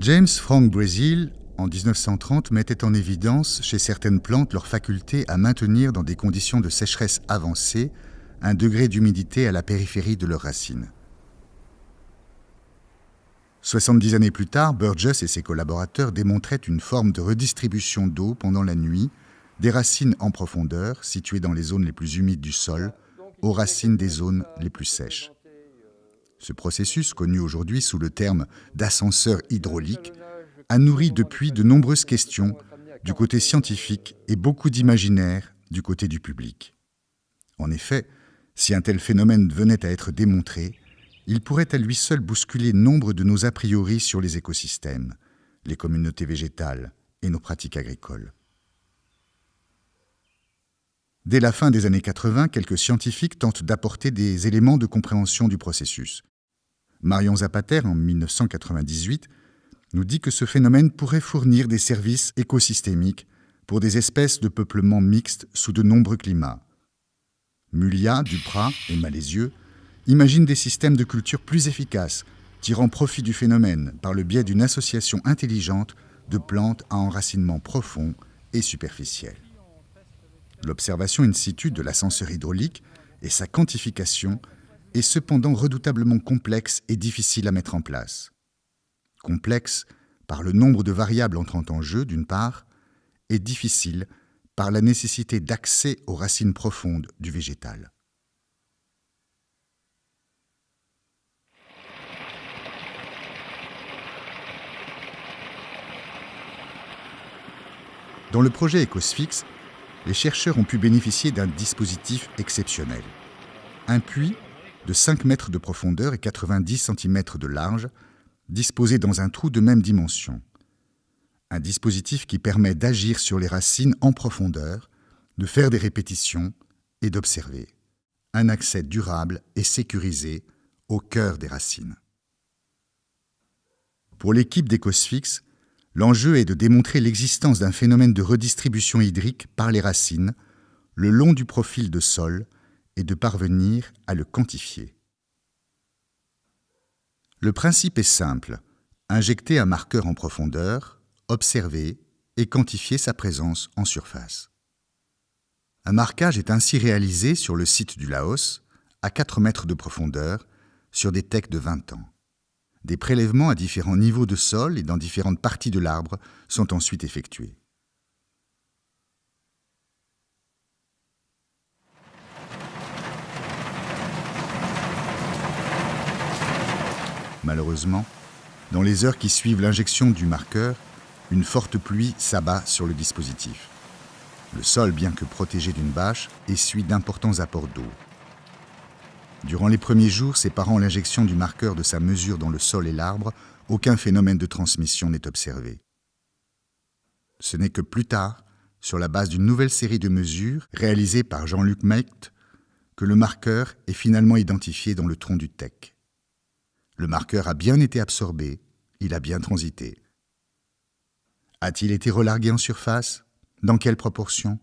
James Frank Brazil, en 1930, mettait en évidence chez certaines plantes leur faculté à maintenir dans des conditions de sécheresse avancée un degré d'humidité à la périphérie de leurs racines. 70 années plus tard, Burgess et ses collaborateurs démontraient une forme de redistribution d'eau pendant la nuit des racines en profondeur, situées dans les zones les plus humides du sol, aux racines des zones les plus sèches. Ce processus, connu aujourd'hui sous le terme d'ascenseur hydraulique, a nourri depuis de nombreuses questions du côté scientifique et beaucoup d'imaginaire du côté du public. En effet, si un tel phénomène venait à être démontré, il pourrait à lui seul bousculer nombre de nos a priori sur les écosystèmes, les communautés végétales et nos pratiques agricoles. Dès la fin des années 80, quelques scientifiques tentent d'apporter des éléments de compréhension du processus. Marion Zapater, en 1998, nous dit que ce phénomène pourrait fournir des services écosystémiques pour des espèces de peuplement mixtes sous de nombreux climats. Mulia, Duprat et Malézieux imagine des systèmes de culture plus efficaces, tirant profit du phénomène par le biais d'une association intelligente de plantes à enracinement profond et superficiel. L'observation in situ de l'ascenseur hydraulique et sa quantification est cependant redoutablement complexe et difficile à mettre en place. Complexe par le nombre de variables entrant en jeu, d'une part, et difficile par la nécessité d'accès aux racines profondes du végétal. Dans le projet EcosFix, les chercheurs ont pu bénéficier d'un dispositif exceptionnel. Un puits de 5 mètres de profondeur et 90 cm de large, disposé dans un trou de même dimension. Un dispositif qui permet d'agir sur les racines en profondeur, de faire des répétitions et d'observer. Un accès durable et sécurisé au cœur des racines. Pour l'équipe d'Ecosfix, L'enjeu est de démontrer l'existence d'un phénomène de redistribution hydrique par les racines le long du profil de sol et de parvenir à le quantifier. Le principe est simple, injecter un marqueur en profondeur, observer et quantifier sa présence en surface. Un marquage est ainsi réalisé sur le site du Laos, à 4 mètres de profondeur, sur des tecs de 20 ans. Des prélèvements à différents niveaux de sol et dans différentes parties de l'arbre sont ensuite effectués. Malheureusement, dans les heures qui suivent l'injection du marqueur, une forte pluie s'abat sur le dispositif. Le sol, bien que protégé d'une bâche, essuie d'importants apports d'eau. Durant les premiers jours séparant l'injection du marqueur de sa mesure dans le sol et l'arbre, aucun phénomène de transmission n'est observé. Ce n'est que plus tard, sur la base d'une nouvelle série de mesures réalisées par Jean-Luc Mecht, que le marqueur est finalement identifié dans le tronc du tech. Le marqueur a bien été absorbé, il a bien transité. A-t-il été relargué en surface? Dans quelle proportion?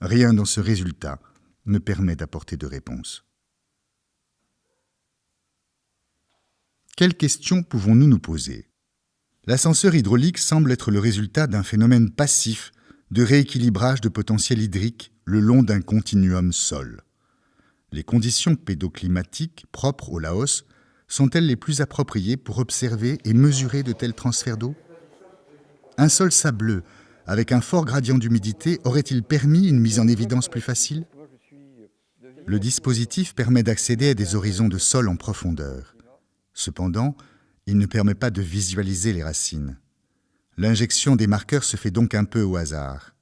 Rien dans ce résultat ne permet d'apporter de réponse. Quelles questions pouvons-nous nous poser? L'ascenseur hydraulique semble être le résultat d'un phénomène passif de rééquilibrage de potentiel hydrique le long d'un continuum sol. Les conditions pédoclimatiques propres au Laos sont-elles les plus appropriées pour observer et mesurer de tels transferts d'eau? Un sol sableux, avec un fort gradient d'humidité, aurait-il permis une mise en évidence plus facile? Le dispositif permet d'accéder à des horizons de sol en profondeur. Cependant, il ne permet pas de visualiser les racines. L'injection des marqueurs se fait donc un peu au hasard.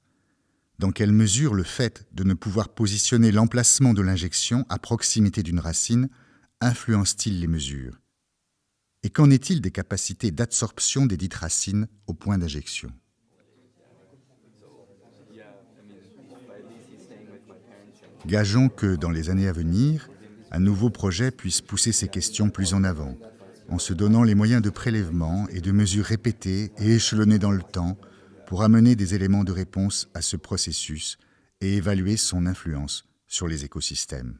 Dans quelle mesure le fait de ne pouvoir positionner l'emplacement de l'injection à proximité d'une racine influence-t-il les mesures? Et qu'en est-il des capacités d'absorption des dites racines au point d'injection? Gageons que dans les années à venir, un nouveau projet puisse pousser ces questions plus en avant, en se donnant les moyens de prélèvement et de mesures répétées et échelonnées dans le temps pour amener des éléments de réponse à ce processus et évaluer son influence sur les écosystèmes.